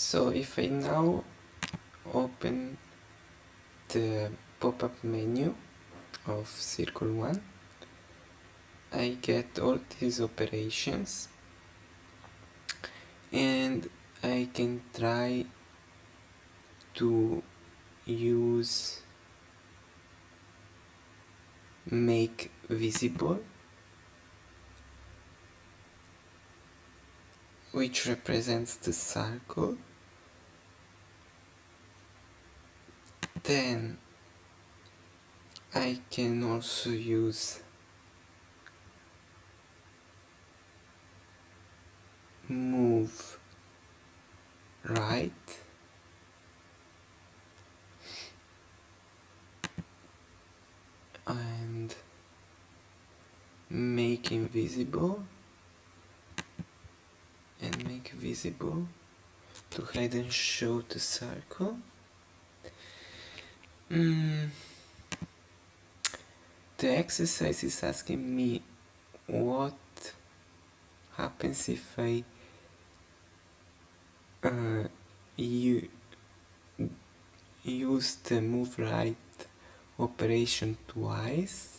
So if I now open the pop-up menu of Circle 1 I get all these operations. And I can try to use make visible which represents the circle then I can also use move right. And make invisible and make visible to hide and show the circle mm. the exercise is asking me what happens if I uh, you use the move right operation twice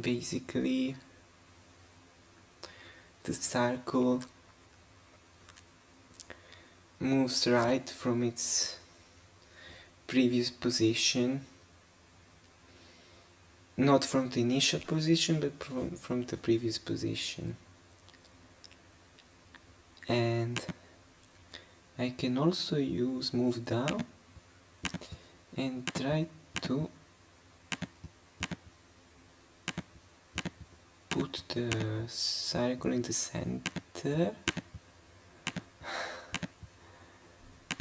basically the circle moves right from its previous position not from the initial position but from, from the previous position. And I can also use move down and try to put the circle in the center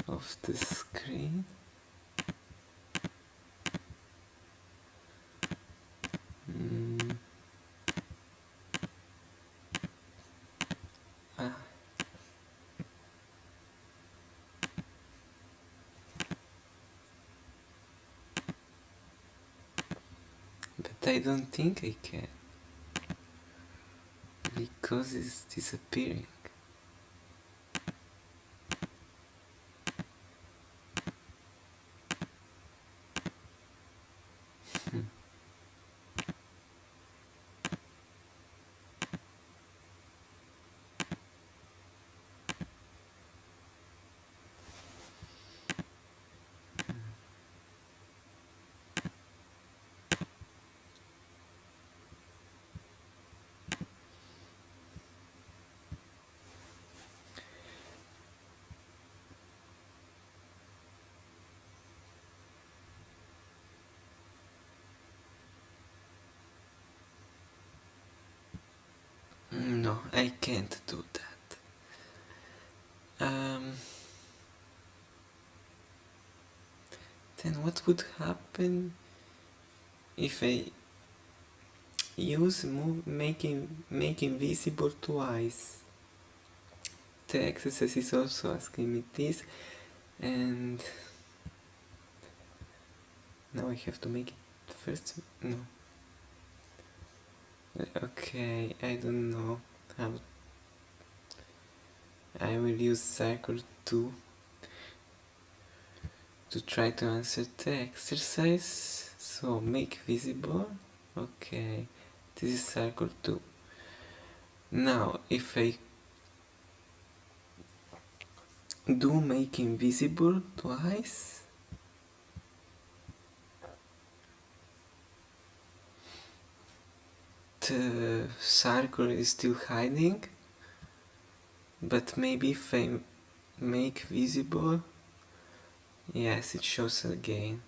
of the screen mm. ah. But I don't think I can because it's disappearing. No, I can't do that. Um, then what would happen if I use move making making visible twice? The exercise is also asking me this and now I have to make it first no Okay, I don't know how I will use circle 2 to try to answer the exercise. So make visible. Okay, this is circle 2. Now if I do make invisible twice the circle is still hiding but maybe if I make visible? Yes it shows again.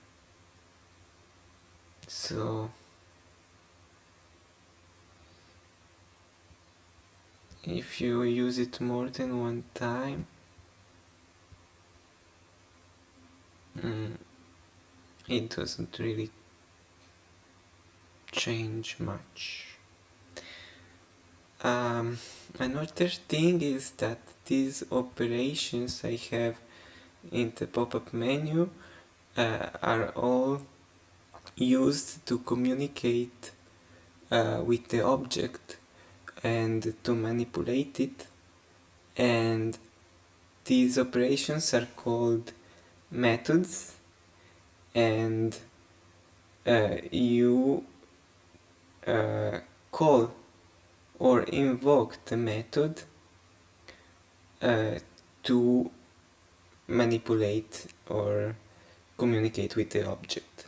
So if you use it more than one time mm, it doesn't really change much um, another thing is that these operations I have in the pop-up menu uh, are all used to communicate uh, with the object and to manipulate it. And these operations are called methods. And uh, you uh, call or invoke the method uh, to manipulate or communicate with the object.